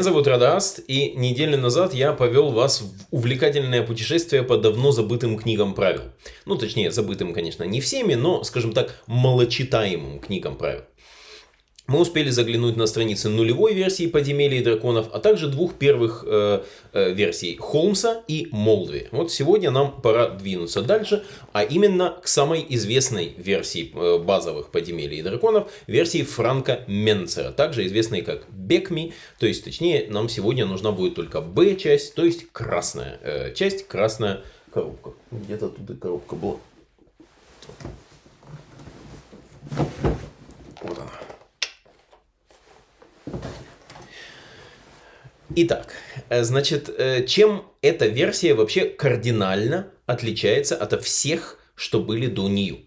Меня зовут Радаст, и неделю назад я повел вас в увлекательное путешествие по давно забытым книгам правил. Ну, точнее, забытым, конечно, не всеми, но, скажем так, малочитаемым книгам правил. Мы успели заглянуть на страницы нулевой версии подземелья драконов, а также двух первых э, э, версий Холмса и Молдви. Вот сегодня нам пора двинуться дальше, а именно к самой известной версии э, базовых подземелий драконов, версии Франка Менцера, также известной как Бекми, то есть точнее нам сегодня нужна будет только Б-часть, то есть красная э, часть, красная коробка. Где-то тут и коробка была. Итак, э, значит, э, чем эта версия вообще кардинально отличается от всех, что были до нее?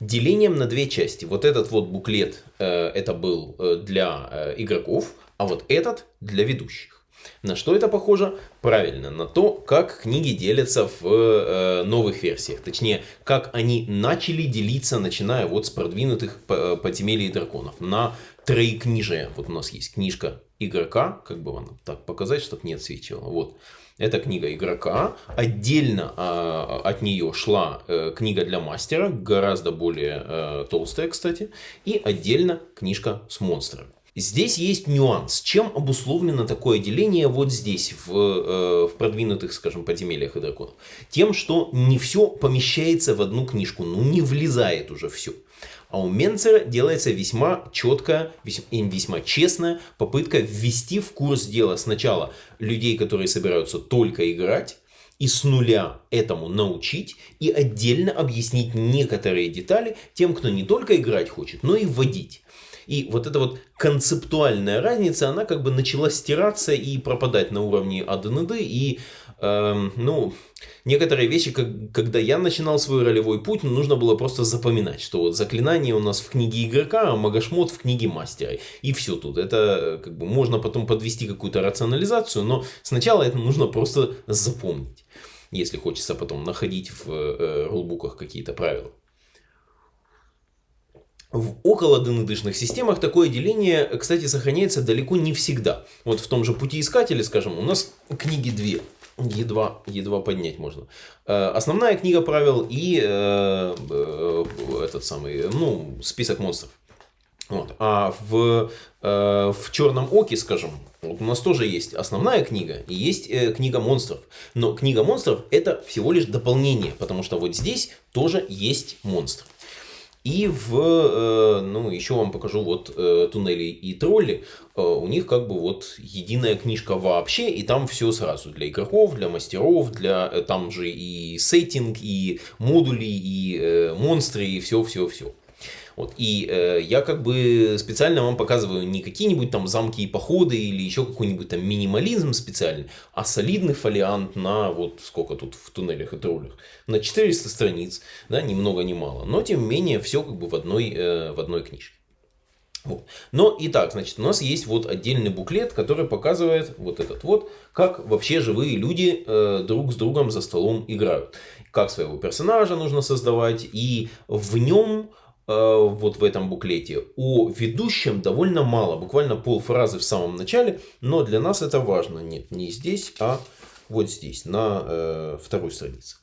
Делением на две части. Вот этот вот буклет, э, это был для игроков, а вот этот для ведущих. На что это похоже? Правильно, на то, как книги делятся в э, новых версиях. Точнее, как они начали делиться, начиная вот с продвинутых подземелий драконов. На троекнижие. Вот у нас есть книжка игрока, как бы вам так показать, чтобы не отсвечивало. Вот. Это книга игрока. Отдельно а, от нее шла э, книга для мастера, гораздо более э, толстая, кстати. И отдельно книжка с монстрами. Здесь есть нюанс. Чем обусловлено такое деление вот здесь, в, э, в продвинутых, скажем, подземельях и драконов? Тем, что не все помещается в одну книжку, ну не влезает уже все. А у Менцера делается весьма четкая, весьма, весьма честная попытка ввести в курс дела сначала людей, которые собираются только играть, и с нуля этому научить, и отдельно объяснить некоторые детали тем, кто не только играть хочет, но и вводить. И вот эта вот концептуальная разница, она как бы начала стираться и пропадать на уровне АДНД, и, э, ну, некоторые вещи, как, когда я начинал свой ролевой путь, ну, нужно было просто запоминать, что вот заклинание у нас в книге игрока, а магашмот в книге мастера. И все тут. Это как бы можно потом подвести какую-то рационализацию, но сначала это нужно просто запомнить, если хочется потом находить в э, рулбуках какие-то правила. В около ДНДшных системах такое деление, кстати, сохраняется далеко не всегда. Вот в том же пути искателя, скажем, у нас книги две. Едва, едва поднять можно. Э, основная книга правил и э, э, этот самый, ну, список монстров. Вот. А в, в Черном Оке, скажем, вот у нас тоже есть основная книга и есть книга монстров. Но книга монстров это всего лишь дополнение, потому что вот здесь тоже есть монстр. И в, э, ну, еще вам покажу вот э, туннели и тролли. Э, у них как бы вот единая книжка вообще, и там все сразу. Для игроков, для мастеров, для там же и сеттинг, и модули, и монстры, и все-все-все. Вот. И э, я как бы специально вам показываю не какие-нибудь там замки и походы или еще какой-нибудь там минимализм специальный, а солидный фолиант на вот сколько тут в туннелях и троллях, на 400 страниц, да, ни много ни мало. Но тем не менее все как бы в одной, э, в одной книжке. Вот. Но и так, значит, у нас есть вот отдельный буклет, который показывает вот этот вот, как вообще живые люди э, друг с другом за столом играют. Как своего персонажа нужно создавать, и в нем вот в этом буклете. О ведущем довольно мало, буквально полфразы в самом начале, но для нас это важно. Нет, не здесь, а вот здесь, на э, второй странице.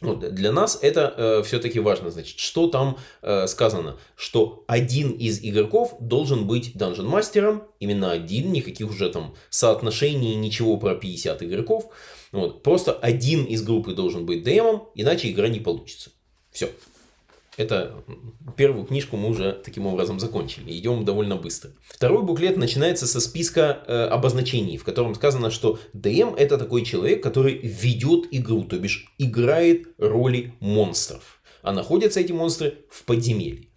Вот, для нас это э, все-таки важно. Значит, что там э, сказано? Что один из игроков должен быть данжен мастером, именно один, никаких уже там соотношений, ничего про 50 игроков. Вот, просто один из группы должен быть ДМом, иначе игра не получится. Все. Это первую книжку мы уже таким образом закончили. Идем довольно быстро. Второй буклет начинается со списка э, обозначений, в котором сказано, что DM это такой человек, который ведет игру, то бишь играет роли монстров. А находятся эти монстры в подземелье.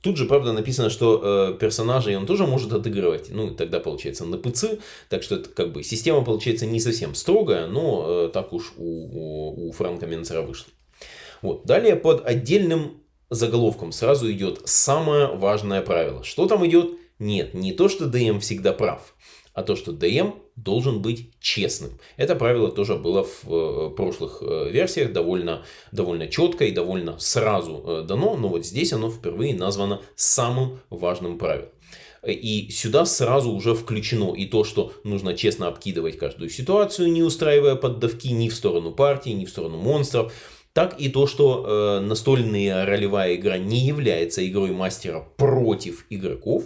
Тут же, правда, написано, что э, персонажей он тоже может отыгрывать. Ну, тогда получается на ПЦ. Так что это как бы система получается не совсем строгая, но э, так уж у, у, у Франка Менцера вышло. Вот. Далее под отдельным заголовком сразу идет самое важное правило. Что там идет? Нет, не то, что DM всегда прав, а то, что DM должен быть честным. Это правило тоже было в э, прошлых э, версиях довольно, довольно четко и довольно сразу э, дано, но вот здесь оно впервые названо самым важным правилом. И сюда сразу уже включено и то, что нужно честно обкидывать каждую ситуацию, не устраивая поддавки ни в сторону партии, ни в сторону монстров, так и то, что э, настольная ролевая игра не является игрой мастера против игроков.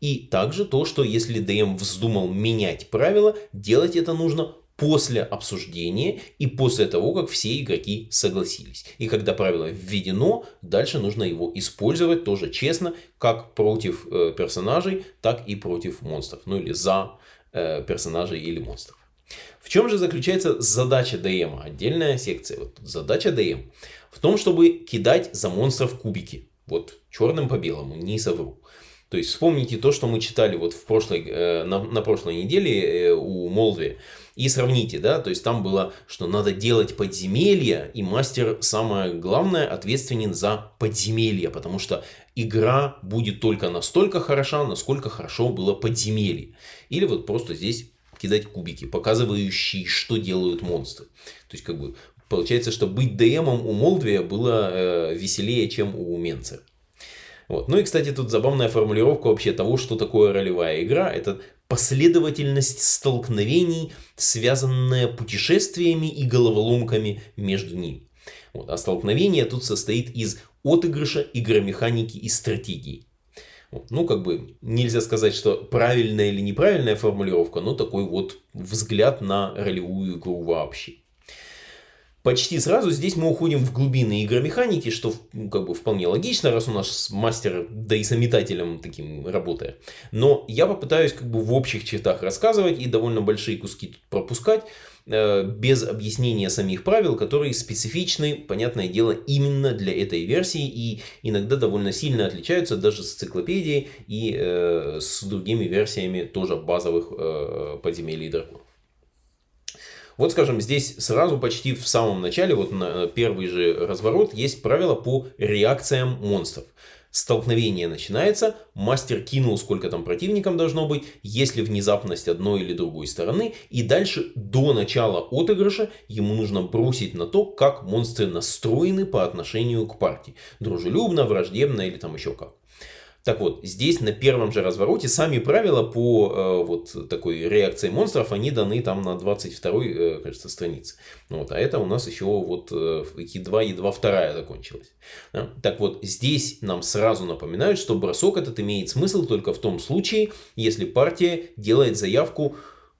И также то, что если ДМ вздумал менять правила, делать это нужно после обсуждения и после того, как все игроки согласились. И когда правило введено, дальше нужно его использовать тоже честно, как против э, персонажей, так и против монстров. Ну или за э, персонажей или монстров. В чем же заключается задача ДМ? Отдельная секция. Вот задача ДМ в том, чтобы кидать за монстров кубики. Вот черным по белому, не совру. То есть вспомните то, что мы читали вот в прошлой, э, на, на прошлой неделе э, у Молдви. И сравните, да, то есть там было, что надо делать подземелья, и мастер, самое главное, ответственен за подземелья, потому что игра будет только настолько хороша, насколько хорошо было подземелье. Или вот просто здесь кидать кубики, показывающие, что делают монстры. То есть, как бы, получается, что быть ДМом у Молдвия было э, веселее, чем у Менцера. Вот. Ну и, кстати, тут забавная формулировка вообще того, что такое ролевая игра. Это последовательность столкновений, связанная путешествиями и головоломками между ними. Вот. А столкновение тут состоит из отыгрыша, игромеханики и стратегии. Ну, как бы нельзя сказать, что правильная или неправильная формулировка, но такой вот взгляд на ролевую игру вообще. Почти сразу здесь мы уходим в глубины игромеханики, что ну, как бы вполне логично, раз у нас мастер да и сометателем таким работает. Но я попытаюсь как бы в общих чертах рассказывать и довольно большие куски тут пропускать, без объяснения самих правил, которые специфичны, понятное дело, именно для этой версии и иногда довольно сильно отличаются даже с циклопедией и э, с другими версиями тоже базовых э, подземелий драконов. Вот, скажем, здесь сразу почти в самом начале, вот на первый же разворот, есть правило по реакциям монстров. Столкновение начинается, мастер кинул, сколько там противникам должно быть, если внезапность одной или другой стороны, и дальше до начала отыгрыша ему нужно бросить на то, как монстры настроены по отношению к партии. Дружелюбно, враждебно или там еще как. Так вот, здесь на первом же развороте сами правила по э, вот такой реакции монстров, они даны там на 22 э, кажется, странице. Вот, а это у нас еще вот э, едва, едва вторая закончилась. Да? Так вот, здесь нам сразу напоминают, что бросок этот имеет смысл только в том случае, если партия делает заявку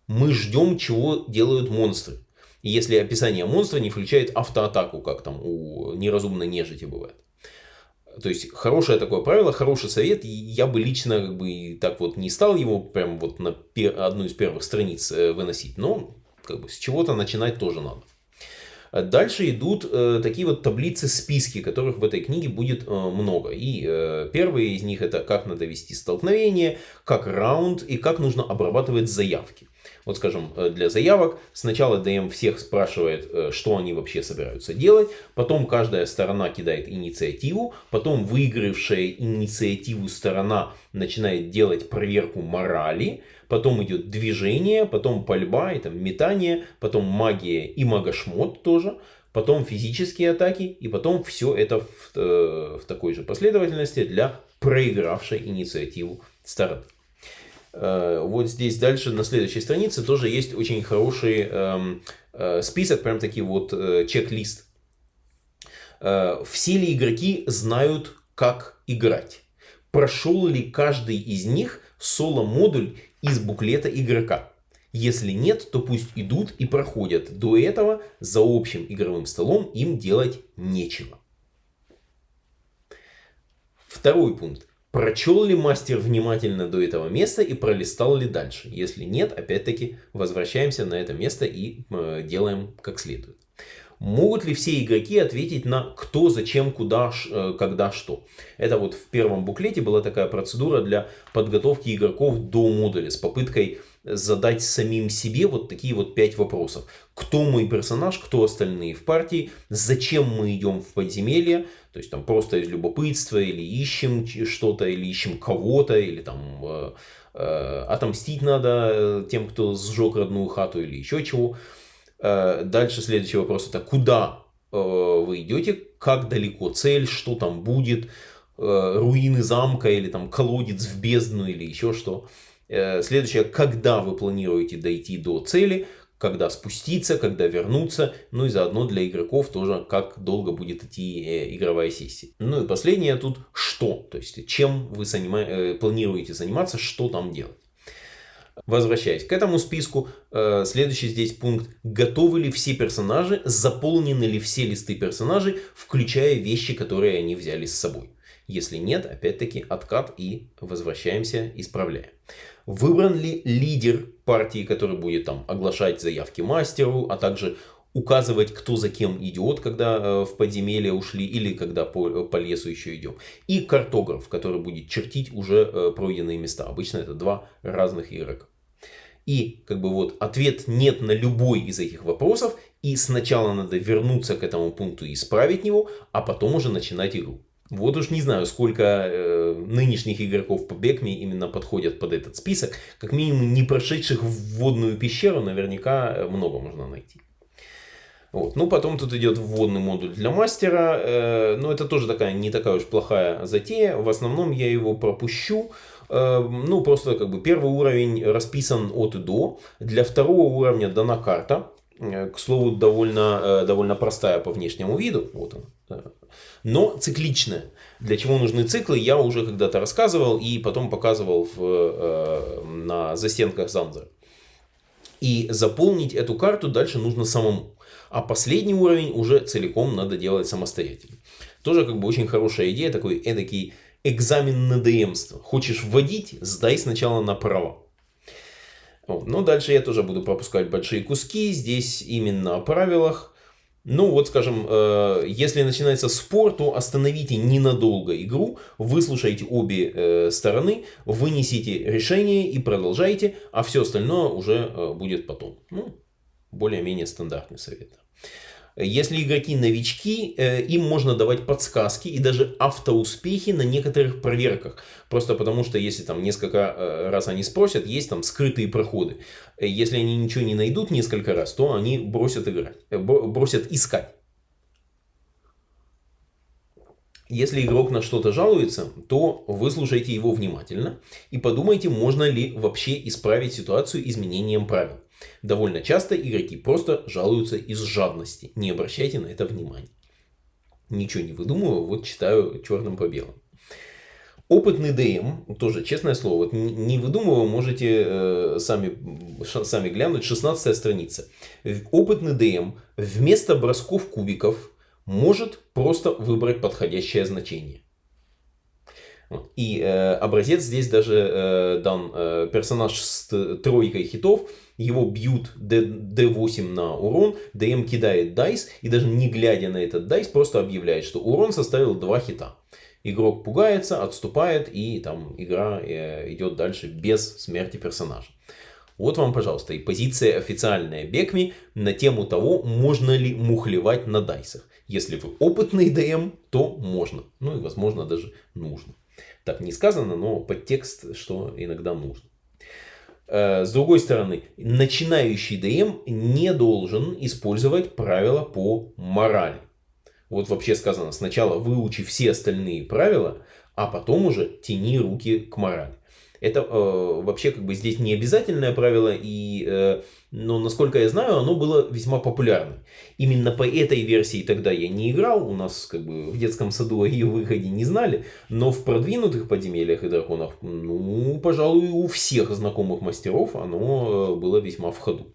«мы ждем, чего делают монстры». И если описание монстра не включает автоатаку, как там у неразумной нежити бывает. То есть хорошее такое правило, хороший совет. Я бы лично как бы так вот не стал его прям вот на одну из первых страниц э, выносить. Но как бы с чего-то начинать тоже надо. Дальше идут э, такие вот таблицы, списки, которых в этой книге будет э, много. И э, первые из них это как надо вести столкновение, как раунд и как нужно обрабатывать заявки. Вот скажем, э, для заявок. Сначала ДМ всех спрашивает, э, что они вообще собираются делать, потом каждая сторона кидает инициативу, потом выигравшая инициативу сторона начинает делать проверку морали, потом идет движение, потом пальба и там метание, потом магия и магошмот тоже, потом физические атаки и потом все это в, э, в такой же последовательности для проигравшей инициативу стороны. Э, вот здесь дальше на следующей странице тоже есть очень хороший эм, э, список, прям таки вот э, чек-лист. Все ли игроки знают, как играть? Прошел ли каждый из них соло-модуль из буклета игрока? Если нет, то пусть идут и проходят. До этого за общим игровым столом им делать нечего. Второй пункт. Прочел ли мастер внимательно до этого места и пролистал ли дальше? Если нет, опять-таки возвращаемся на это место и э, делаем как следует. Могут ли все игроки ответить на кто, зачем, куда, э, когда, что? Это вот в первом буклете была такая процедура для подготовки игроков до модуля с попыткой задать самим себе вот такие вот пять вопросов. Кто мой персонаж, кто остальные в партии, зачем мы идем в подземелье, то есть там просто из любопытства или ищем что-то, или ищем кого-то, или там э, э, отомстить надо э, тем, кто сжег родную хату или еще чего. Э, дальше следующий вопрос это куда э, вы идете, как далеко цель, что там будет, э, руины замка или там колодец в бездну или еще что. Э, следующее, когда вы планируете дойти до цели, когда спуститься, когда вернуться, ну и заодно для игроков тоже, как долго будет идти э, игровая сессия. Ну и последнее тут, что, то есть чем вы занима... Э, планируете заниматься, что там делать. Возвращаясь к этому списку, э, следующий здесь пункт. Готовы ли все персонажи, заполнены ли все листы персонажей, включая вещи, которые они взяли с собой. Если нет, опять-таки откат и возвращаемся, исправляем. Выбран ли лидер партии, который будет там оглашать заявки мастеру, а также указывать, кто за кем идет, когда э, в подземелье ушли или когда по, по лесу еще идем. И картограф, который будет чертить уже э, пройденные места. Обычно это два разных игрока. И как бы вот ответ нет на любой из этих вопросов. И сначала надо вернуться к этому пункту и исправить его, а потом уже начинать игру. Вот уж не знаю, сколько э, нынешних игроков по Бекме именно подходят под этот список. Как минимум, не прошедших в водную пещеру наверняка э, много можно найти. Вот. Ну, потом тут идет вводный модуль для мастера. Э, но это тоже такая не такая уж плохая затея. В основном я его пропущу. Э, ну, просто как бы первый уровень расписан от и до. Для второго уровня дана карта. Э, к слову, довольно, э, довольно простая по внешнему виду. Вот он но цикличная. Для чего нужны циклы, я уже когда-то рассказывал и потом показывал в, э, на застенках Занзера. И заполнить эту карту дальше нужно самому. А последний уровень уже целиком надо делать самостоятельно. Тоже как бы очень хорошая идея, такой эдакий экзамен на ДМство. Хочешь вводить, сдай сначала на право. Вот. Но дальше я тоже буду пропускать большие куски. Здесь именно о правилах. Ну вот, скажем, э, если начинается спор, то остановите ненадолго игру, выслушайте обе э, стороны, вынесите решение и продолжайте, а все остальное уже э, будет потом. Ну, более-менее стандартный совет. Если игроки новички, э, им можно давать подсказки и даже автоуспехи на некоторых проверках. Просто потому что если там несколько э, раз они спросят, есть там скрытые проходы. Э, если они ничего не найдут несколько раз, то они бросят играть, бросят искать. Если игрок на что-то жалуется, то выслушайте его внимательно и подумайте, можно ли вообще исправить ситуацию изменением правил. Довольно часто игроки просто жалуются из жадности. Не обращайте на это внимания. Ничего не выдумываю, вот читаю черным по белому. Опытный ДМ, тоже честное слово, вот не выдумываю, можете э, сами, сами глянуть, 16 страница. Опытный ДМ вместо бросков кубиков может просто выбрать подходящее значение. И э, образец здесь даже э, дан э, персонаж с тройкой хитов, его бьют D8 на урон, DM кидает дайс, и даже не глядя на этот дайс, просто объявляет, что урон составил 2 хита. Игрок пугается, отступает, и там игра э, идет дальше без смерти персонажа. Вот вам, пожалуйста, и позиция официальная Бекми на тему того, можно ли мухлевать на дайсах. Если вы опытный ДМ, то можно. Ну и возможно даже нужно. Так не сказано, но подтекст, что иногда нужно. Э, с другой стороны, начинающий ДМ не должен использовать правила по морали. Вот вообще сказано, сначала выучи все остальные правила, а потом уже тяни руки к морали. Это э, вообще как бы здесь не обязательное правило, и, э, но насколько я знаю, оно было весьма популярным. Именно по этой версии тогда я не играл, у нас как бы в детском саду о ее выходе не знали, но в продвинутых подземельях и драконах, ну, пожалуй, у всех знакомых мастеров оно э, было весьма в ходу.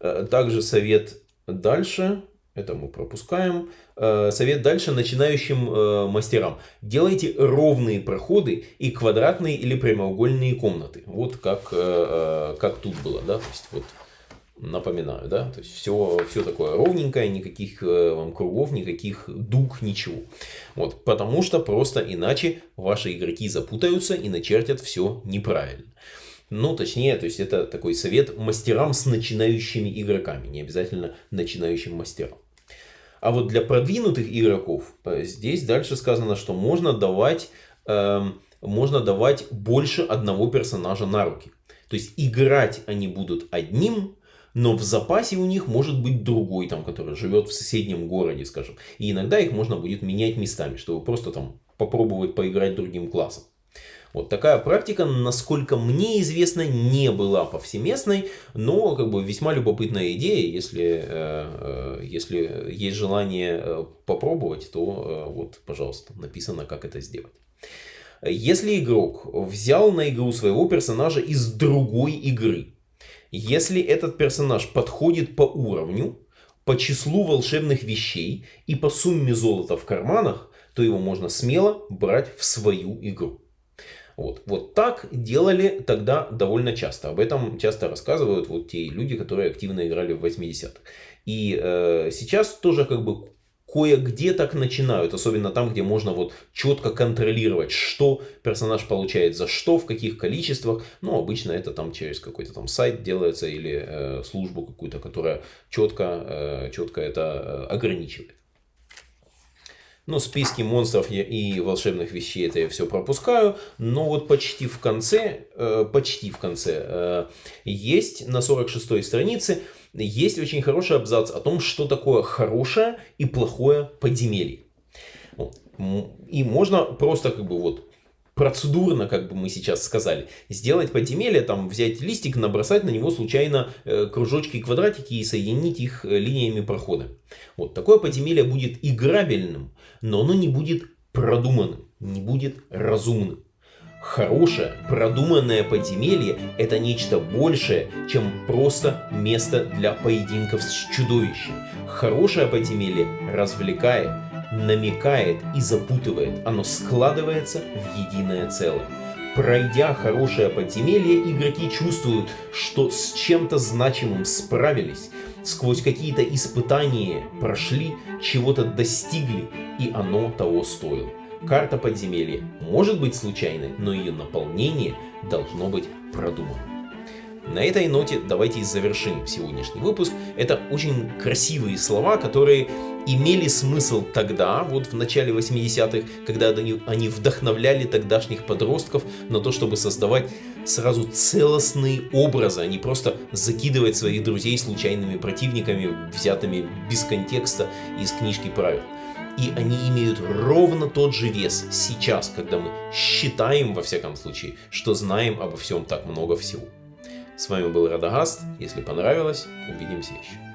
Э, также совет дальше это мы пропускаем. Э, совет дальше начинающим э, мастерам. Делайте ровные проходы и квадратные или прямоугольные комнаты. Вот как, э, как тут было. Да? То есть, вот, напоминаю, да, то есть все, все такое ровненькое, никаких вам кругов, никаких дуг, ничего. Вот, потому что просто иначе ваши игроки запутаются и начертят все неправильно. Ну, точнее, то есть это такой совет мастерам с начинающими игроками, не обязательно начинающим мастерам. А вот для продвинутых игроков э, здесь дальше сказано, что можно давать, э, можно давать больше одного персонажа на руки. То есть играть они будут одним, но в запасе у них может быть другой, там, который живет в соседнем городе, скажем. И иногда их можно будет менять местами, чтобы просто там попробовать поиграть другим классом. Вот такая практика, насколько мне известно, не была повсеместной, но как бы весьма любопытная идея, если, э, э, если есть желание э, попробовать, то вот, пожалуйста, написано, как это сделать. Если игрок взял на игру своего персонажа из другой игры, если этот персонаж подходит по уровню, по числу волшебных вещей и по сумме золота в карманах, то его можно смело брать в свою игру. Вот. вот так делали тогда довольно часто. Об этом часто рассказывают вот те люди, которые активно играли в 80-х. И э, сейчас тоже как бы кое-где так начинают, особенно там, где можно вот четко контролировать, что персонаж получает за что, в каких количествах. Ну, обычно это там через какой-то там сайт делается или э, службу какую-то, которая четко, э, четко это э, ограничивает. Ну, списки монстров и волшебных вещей это я все пропускаю. Но вот почти в конце, э, почти в конце, э, есть на 46 странице, есть очень хороший абзац о том, что такое хорошее и плохое подземелье. И можно просто как бы вот процедурно, как бы мы сейчас сказали, сделать подземелье, там взять листик, набросать на него случайно э, кружочки и квадратики и соединить их э, линиями прохода. Вот такое подземелье будет играбельным, но оно не будет продуманным, не будет разумным. Хорошее, продуманное подземелье – это нечто большее, чем просто место для поединков с чудовищем. Хорошее подземелье развлекает, намекает и запутывает. Оно складывается в единое целое. Пройдя хорошее подземелье, игроки чувствуют, что с чем-то значимым справились, сквозь какие-то испытания прошли, чего-то достигли, и оно того стоило. Карта подземелья может быть случайной, но ее наполнение должно быть продуманным. На этой ноте давайте завершим сегодняшний выпуск. Это очень красивые слова, которые имели смысл тогда, вот в начале 80-х, когда они, вдохновляли тогдашних подростков на то, чтобы создавать сразу целостные образы, а не просто закидывать своих друзей случайными противниками, взятыми без контекста из книжки правил. И они имеют ровно тот же вес сейчас, когда мы считаем, во всяком случае, что знаем обо всем так много всего. С вами был Радагаст. Если понравилось, увидимся еще.